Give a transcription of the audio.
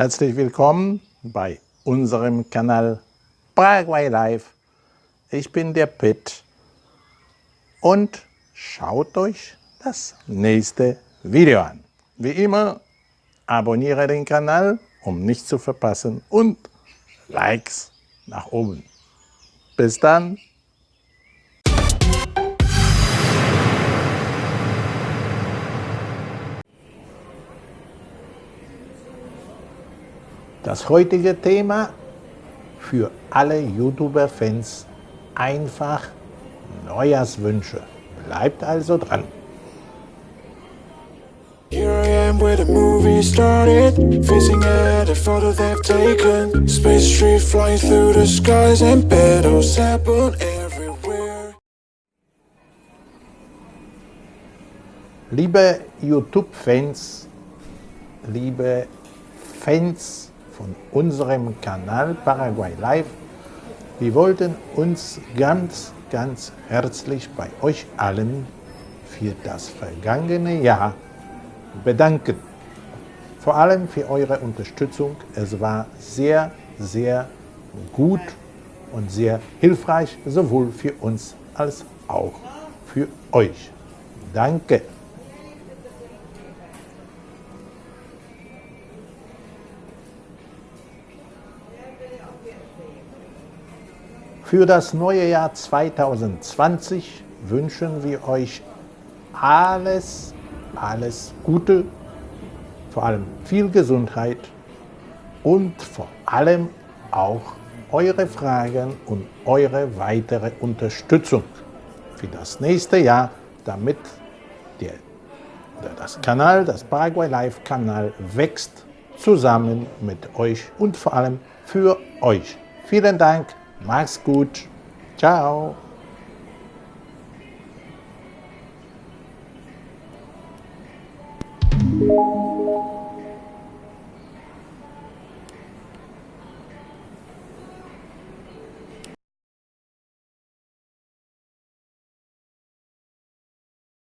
Herzlich willkommen bei unserem Kanal Paraguay Live. Ich bin der Pitt und schaut euch das nächste Video an. Wie immer, abonniere den Kanal, um nichts zu verpassen und Likes nach oben. Bis dann! Das heutige Thema für alle YouTuber-Fans einfach Neujahrswünsche. Bleibt also dran. Here I am where the movie started Facing at a photo they've taken Space tree flying through the skies And petals happen everywhere Liebe YouTube-Fans, liebe Fans von unserem Kanal Paraguay Live. Wir wollten uns ganz, ganz herzlich bei euch allen für das vergangene Jahr bedanken. Vor allem für eure Unterstützung. Es war sehr, sehr gut und sehr hilfreich, sowohl für uns als auch für euch. Danke! Für das neue Jahr 2020 wünschen wir euch alles, alles Gute, vor allem viel Gesundheit und vor allem auch eure Fragen und eure weitere Unterstützung für das nächste Jahr, damit der, das Kanal, das Paraguay Live Kanal wächst zusammen mit euch und vor allem für euch. Vielen Dank Mach's gut. Ciao.